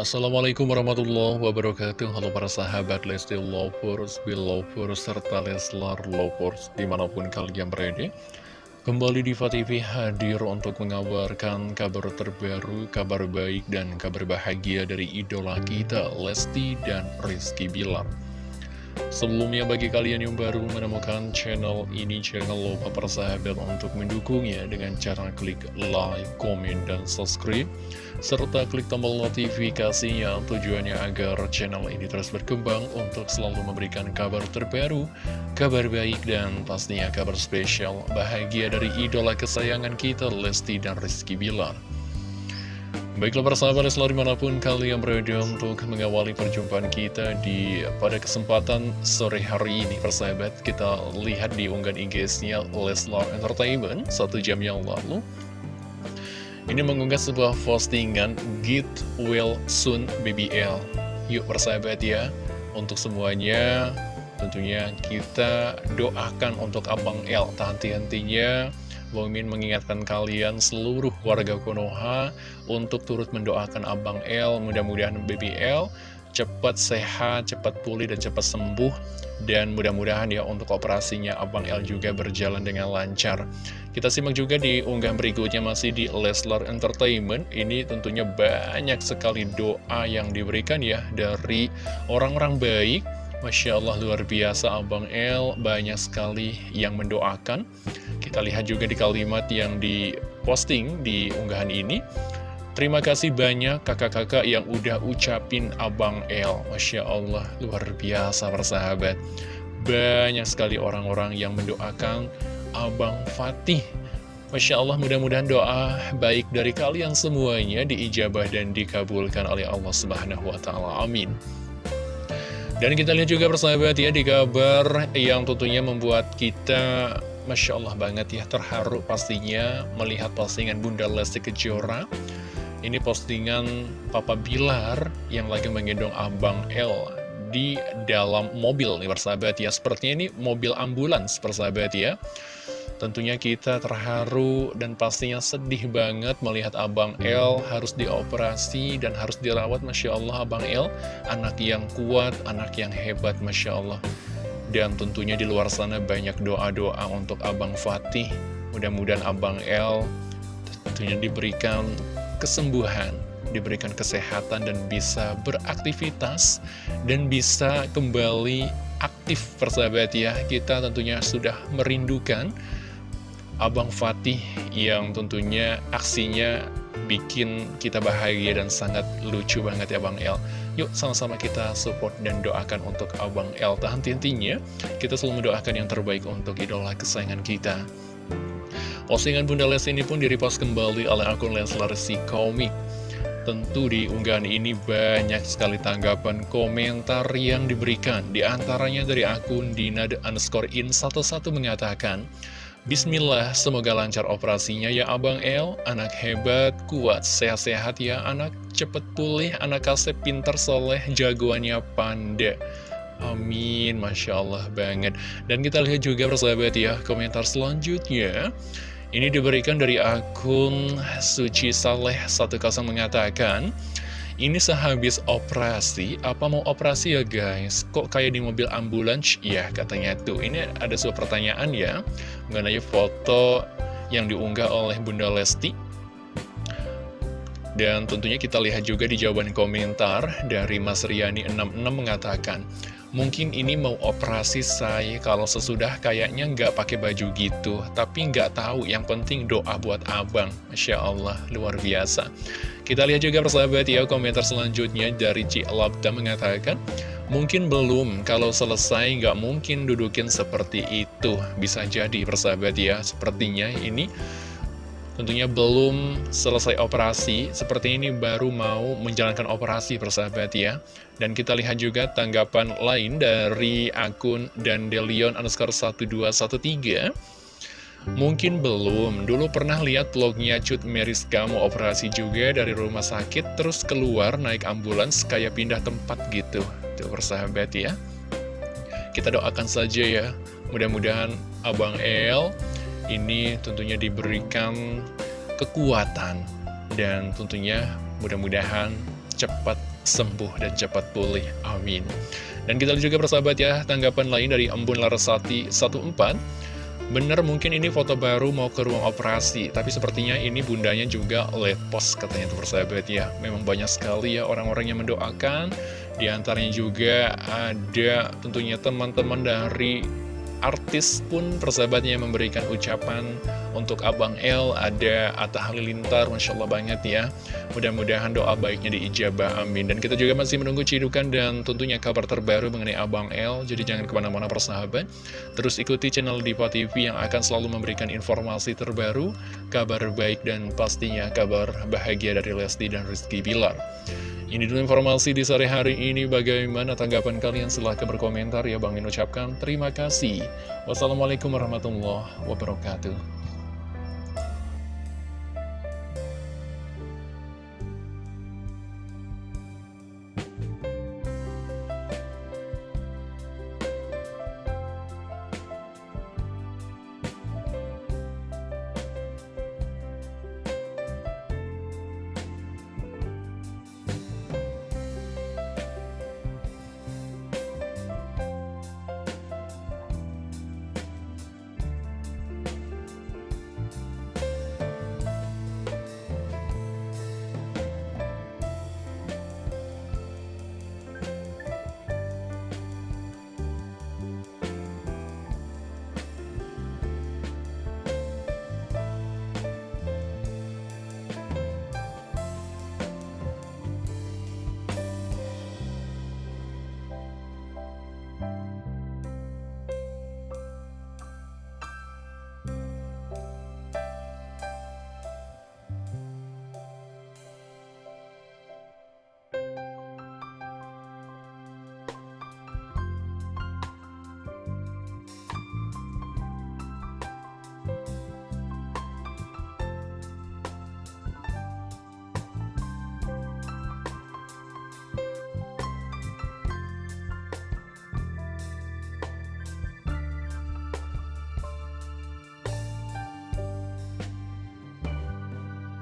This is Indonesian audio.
Assalamualaikum warahmatullahi wabarakatuh. Halo para sahabat Lesti Lovers, Belovers, serta Leslar Lovers Di mana pun kalian berada. Kembali di TV hadir untuk mengabarkan kabar terbaru, kabar baik dan kabar bahagia dari idola kita Lesti dan Rizky Bilar Sebelumnya bagi kalian yang baru menemukan channel ini, jangan lupa persahabat untuk mendukungnya dengan cara klik like, komen, dan subscribe. Serta klik tombol notifikasinya tujuannya agar channel ini terus berkembang untuk selalu memberikan kabar terbaru, kabar baik, dan pastinya kabar spesial bahagia dari idola kesayangan kita Lesti dan Rizky Bilar. Baiklah persahabat selalu di mana pun kalian berada untuk mengawali perjumpaan kita di pada kesempatan sore hari ini persahabat kita lihat di unggahan IG-nya Leslar Entertainment satu jam yang lalu. Ini mengunggah sebuah postingan Get Well Soon BBL Yuk persahabat ya untuk semuanya tentunya kita doakan untuk Abang L. Henti-hentinya Bang Min mengingatkan kalian seluruh warga Konoha untuk turut mendoakan Abang L, mudah-mudahan BBL cepat sehat, cepat pulih, dan cepat sembuh. Dan mudah-mudahan ya untuk operasinya Abang L juga berjalan dengan lancar. Kita simak juga di unggahan berikutnya masih di Leslar Entertainment. Ini tentunya banyak sekali doa yang diberikan ya dari orang-orang baik. Masya Allah luar biasa Abang L banyak sekali yang mendoakan kita lihat juga di kalimat yang diposting di unggahan ini. Terima kasih banyak kakak-kakak yang udah ucapin Abang El. Masya Allah, luar biasa persahabat. Banyak sekali orang-orang yang mendoakan Abang Fatih. Masya Allah, mudah-mudahan doa baik dari kalian semuanya diijabah dan dikabulkan oleh Allah Subhanahu wa Ta'ala. Amin. Dan kita lihat juga persahabat ya di kabar yang tentunya membuat kita Masya Allah banget ya, terharu pastinya melihat postingan Bunda Lesti Kejora. Ini postingan Papa Bilar yang lagi menggendong Abang L di dalam mobil nih persahabat ya. Sepertinya ini mobil ambulans persahabat ya. Tentunya kita terharu dan pastinya sedih banget melihat Abang L harus dioperasi dan harus dirawat Masya Allah Abang L Anak yang kuat, anak yang hebat Masya Allah dan tentunya di luar sana banyak doa-doa untuk Abang Fatih. Mudah-mudahan Abang El tentunya diberikan kesembuhan, diberikan kesehatan dan bisa beraktivitas dan bisa kembali aktif persahabat ya. Kita tentunya sudah merindukan Abang Fatih yang tentunya aksinya bikin kita bahagia dan sangat lucu banget ya Bang El. Yuk sama-sama kita support dan doakan untuk Abang El. Tahan intinya kita selalu mendoakan yang terbaik untuk idola kesayangan kita. Postingan Bunda Les ini pun direpost kembali oleh akun Leslar si komik. Tentu di unggahan ini banyak sekali tanggapan komentar yang diberikan. Di antaranya dari akun Dinad underscore in 11 mengatakan, Bismillah, semoga lancar operasinya ya Abang El, anak hebat, kuat, sehat-sehat ya anak, cepet pulih, anak kasep, pinter, soleh, jagoannya panda. Amin, Masya Allah banget. Dan kita lihat juga persahabat ya, komentar selanjutnya. Ini diberikan dari akun Suci Saleh 10 mengatakan, ini sehabis operasi, apa mau operasi ya guys? Kok kayak di mobil ambulans? Ya katanya tuh, ini ada sebuah pertanyaan ya Mengenai foto yang diunggah oleh Bunda Lesti Dan tentunya kita lihat juga di jawaban komentar dari Mas Riani66 mengatakan Mungkin ini mau operasi saya kalau sesudah kayaknya nggak pakai baju gitu. Tapi nggak tahu, yang penting doa buat abang. Masya Allah, luar biasa. Kita lihat juga persahabat ya komentar selanjutnya dari Ci Labda mengatakan Mungkin belum, kalau selesai nggak mungkin dudukin seperti itu. Bisa jadi persahabat ya, sepertinya ini tentunya belum selesai operasi, seperti ini baru mau menjalankan operasi persahabat ya. Dan kita lihat juga tanggapan lain dari akun Dandelion underscore 1213. Mungkin belum, dulu pernah lihat vlognya Cut Meriska mau operasi juga dari rumah sakit, terus keluar naik ambulans kayak pindah tempat gitu. Tuh persahabat ya. Kita doakan saja ya, mudah-mudahan Abang El ini tentunya diberikan kekuatan dan tentunya mudah-mudahan cepat sembuh dan cepat pulih. Amin. Dan kita lihat juga persahabat ya, tanggapan lain dari Embun Larasati 14 Bener mungkin ini foto baru mau ke ruang operasi Tapi sepertinya ini bundanya juga lepos katanya tuh persahabat ya Memang banyak sekali ya orang-orang yang mendoakan Di antaranya juga ada tentunya teman-teman dari artis pun persahabatnya memberikan ucapan untuk Abang L ada Atta Halilintar Masya Allah banget ya. Mudah-mudahan doa baiknya diijabah amin. Dan kita juga masih menunggu cidukan dan tentunya kabar terbaru mengenai Abang L jadi jangan ke mana-mana persahabat. Terus ikuti channel Diva TV yang akan selalu memberikan informasi terbaru kabar baik dan pastinya kabar bahagia dari Lesti dan Rizky Bilar ini dulu informasi di sore hari ini. Bagaimana tanggapan kalian? Silahkan berkomentar ya. Bang Min ucapkan terima kasih. Wassalamualaikum warahmatullahi wabarakatuh.